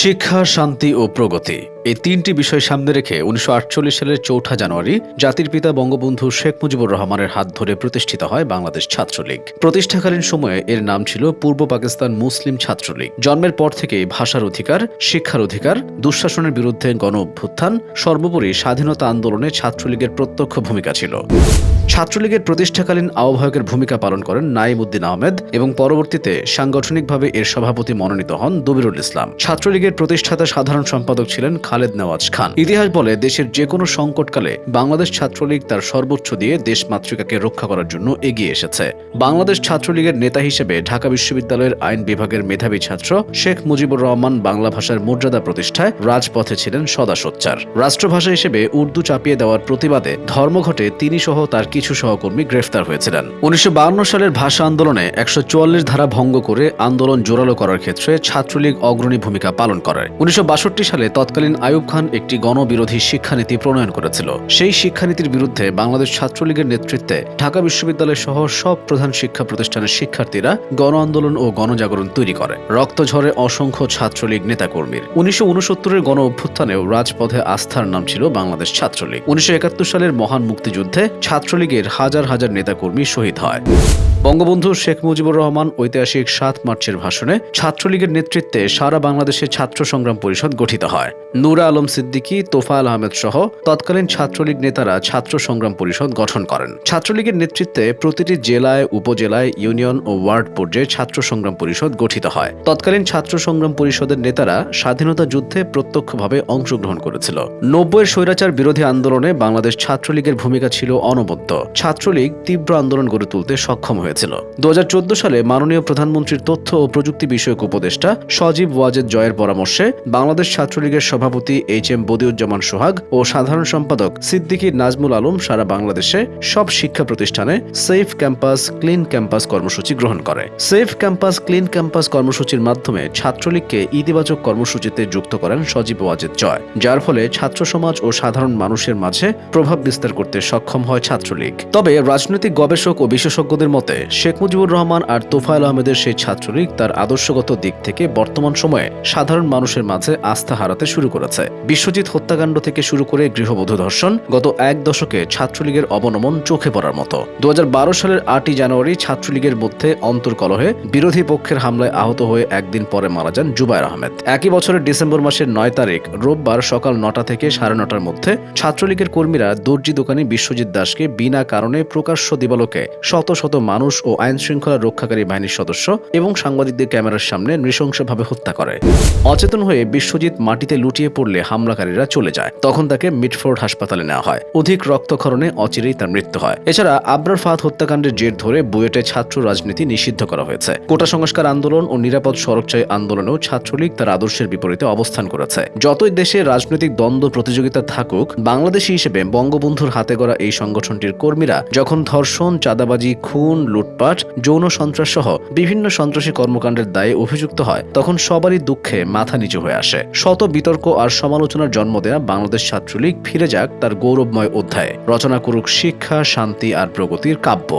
শিক্ষা শান্তি ও প্রগতি। এই তিনটি বিষয় সামনে রেখে উনিশশো আটচল্লিশ সালের চৌঠা জানুয়ারি জাতির পিতা বঙ্গবন্ধু শেখ মুজিবুর রহমানের হাত ধরে প্রতিষ্ঠিত হয় বাংলাদেশ ছাত্রলীগ। প্রতিষ্ঠাকালীন সময়ে এর নাম ছিল পূর্ব পাকিস্তান মুসলিম ছাত্রলীগ। জন্মের পর থেকে ভাষার অধিকার, শিক্ষার অধিকার, দুঃশাসনের বিরুদ্ধে গণ অভ্যুত্থান সর্বোপরি স্বাধীনতা আন্দোলনে ছাত্রলীগের প্রত্যক্ষ ভূমিকা ছিল। ছাত্রলীগের প্রতিষ্ঠাকালীন আহ্বায়কের ভূমিকা পালন করেন নাইম উদ্দিন আহমেদ এবং পরবর্তীতে সাংগঠনিকভাবে এর সভাপতি মনোনীত হন দবিরুল ইসলাম। ছাত্রলীগের প্রতিষ্ঠাতা সাধারণ সম্পাদক ছিলেন খালেদ নেওয়াজ খান। ইতিহাস বলে দেশের যে কোনো সংকটকালে বাংলাদেশ ছাত্রলীগ তার সর্বোচ্চ দিয়ে দেশ মাতৃকাকে রক্ষা করার জন্য এগিয়ে এসেছে। বাংলাদেশ ছাত্রলীগের নেতা হিসেবে ঢাকা বিশ্ববিদ্যালয়ের আইন বিভাগের মেধাবী ছাত্র শেখ মুজিবুর রহমান বাংলা ভাষার মর্যাদা প্রতিষ্ঠায় রাজপথে ছিলেন সদা সোচ্চার রাষ্ট্রভাষা হিসেবে উর্দু চাপিয়ে দেওয়ার প্রতিবাদে ধর্মঘটে তিনি সহ তার কিছু সহকর্মী গ্রেফতার হয়েছিলেন। উনিশশো সালের ভাষা আন্দোলনে একশো চুয়াল্লিশ ধারা ভঙ্গ করে আন্দোলন জোরালো করার ক্ষেত্রে ছাত্রলীগ অগ্রণী ভূমিকা পালন করে। উনিশশো বাষট্টি সালে তৎকালীন আইয়ুব খান একটি গণবিরোধী শিক্ষানীতি প্রণয়ন করেছিল। সেই শিক্ষানীতির বিরুদ্ধে বাংলাদেশ ছাত্রলীগের নেতৃত্বে ঢাকা বিশ্ববিদ্যালয় সহ সব প্রধান শিক্ষা প্রতিষ্ঠানের শিক্ষার্থীরা গণ আন্দোলন ও গণজাগরণ তৈরি করে। রক্ত ঝরে অসংখ্য ছাত্রলীগ নেতাকর্মীর। উনিশশো উনসত্তরের গণ অভ্যুত্থানেও রাজপথে আস্থার নাম ছিল বাংলাদেশ ছাত্রলীগ। উনিশশো একাত্তর সালের মহান মুক্তিযুদ্ধে ছাত্রলীগের হাজার হাজার নেতাকর্মী শহীদ হয়। বঙ্গবন্ধু শেখ মুজিবুর রহমান ঐতিহাসিক সাত মার্চের ভাষণে ছাত্রলীগের নেতৃত্বে সারা বাংলাদেশে ছাত্র সংগ্রাম পরিষদ গঠিত হয়। নুরা আলম সিদ্দিকী, তোফায়েল আহমেদ সহ তৎকালীন ছাত্রলীগ নেতারা ছাত্র সংগ্রাম পরিষদ গঠন করেন। ছাত্রলীগের নেতৃত্বে প্রতিটি জেলায়, উপজেলায়, ইউনিয়ন ও ওয়ার্ড পর্যায়ে ছাত্র সংগ্রাম পরিষদ গঠিত হয়। তৎকালীন ছাত্র সংগ্রাম পরিষদের নেতারা স্বাধীনতা যুদ্ধে প্রত্যক্ষভাবে অংশগ্রহণ করেছিল। নব্বইয়ের স্বৈরাচার বিরোধী আন্দোলনে বাংলাদেশ ছাত্রলীগের ভূমিকা ছিল অনবদ্য। ছাত্রলীগ তীব্র আন্দোলন গড়ে তুলতে সক্ষম হয়েছিল। দু সালে মাননীয় প্রধানমন্ত্রীর তথ্য ও প্রযুক্তি বিষয়ক উপদেষ্টা সজীব ওয়াজেদ জয়ের পরামর্শে বাংলাদেশ ছাত্রলীগের সভাপতি এইচ এম বদিউজ্জামান সোহাগ ও সাধারণ সম্পাদক সিদ্দিকী নাজমুল আলম সারা বাংলাদেশে সব শিক্ষা প্রতিষ্ঠানে সেফ ক্যাম্পাস, ক্লিন ক্যাম্পাস কর্মসূচি গ্রহণ করে। সেফ ক্যাম্পাস, ক্লিন ক্যাম্পাস কর্মসূচির মাধ্যমে ছাত্রলীগকে ইতিবাচক কর্মসূচিতে যুক্ত করেন সজীব ওয়াজেদ জয়, যার ফলে ছাত্র সমাজ ও সাধারণ মানুষের মাঝে প্রভাব বিস্তার করতে সক্ষম হয় ছাত্রলীগ। তবে রাজনৈতিক গবেষক ও বিশেষজ্ঞদের মতে শেখ মুজিবুর রহমান আর তোফায়েল আহমেদের সেই ছাত্রলীগ তার আদর্শগত দিক থেকে বর্তমান সময়ে সাধারণ মানুষের মাঝে আস্থা হারাতে শুরু করেছে। বিশ্বজিৎ হত্যাকাণ্ড থেকে শুরু করে গৃহবধূ ধর্ষণ গত এক দশকে ছাত্রলীগের অবনমন চোখে পড়ার মতো। দুই হাজার বারো সালের আটই জানুয়ারি ছাত্রলীগের মধ্যে অন্তর্কলহে বিরোধী পক্ষের হামলায় আহত হয়ে একদিন পরে মারা যান জুবায়ের আহমেদ। একই বছরের ডিসেম্বর মাসের নয় তারিখ রোববার সকাল নটা থেকে সাড়ে নটার মধ্যে ছাত্রলীগের কর্মীরা দর্জি দোকানি বিশ্বজিৎ দাসকে বিনা কারণে প্রকাশ্য দিবালোকে শত শত মানুষ ও আইন শৃঙ্খলা রক্ষাকারী বাহিনীর সদস্য এবং সাংবাদিকদের ক্যামেরার সামনে নৃশংসভাবে হত্যা করে। অচেতন হয়ে বিশ্বজিৎ মাটিতে লুটিয়ে পড়লে হামলাকারীরা চলে যায়। তখন তাকে মিটফোর্ড হাসপাতালে নেওয়া হয়। অধিক রক্তক্ষরণে অচিরেই তার মৃত্যু হয়। এছাড়া আবরার ফাহাদ হত্যাকাণ্ডের জের ধরে বুয়েটে ছাত্র রাজনীতি নিষিদ্ধ করা হয়েছে। কোটা সংস্কার আন্দোলন ও নিরাপদ সড়কচাই আন্দোলনেও ছাত্রলীগ তার আদর্শের বিপরীতে অবস্থান করেছে। যতই দেশে রাজনৈতিক দ্বন্দ্ব প্রতিযোগিতা থাকুক, বাংলাদেশি হিসেবে বঙ্গবন্ধুর হাতে গড়া এই সংগঠনটির কর্মীরা যখন ধর্ষণ, চাঁদাবাজি, খুন লুটপাট, যৌন সন্ত্রাস সহ বিভিন্ন সন্ত্রাসী কর্মকাণ্ডের দায়ে অভিযুক্ত হয়, তখন সবারই দুঃখে মাথা নিচু হয়ে আসে। শত বিতর্ক আর সমালোচনার জন্ম দেয়া বাংলাদেশ ছাত্রলীগ ফিরে যাক তার গৌরবময় অধ্যায়। রচনা করুক শিক্ষা, শান্তি আর প্রগতির কাব্য।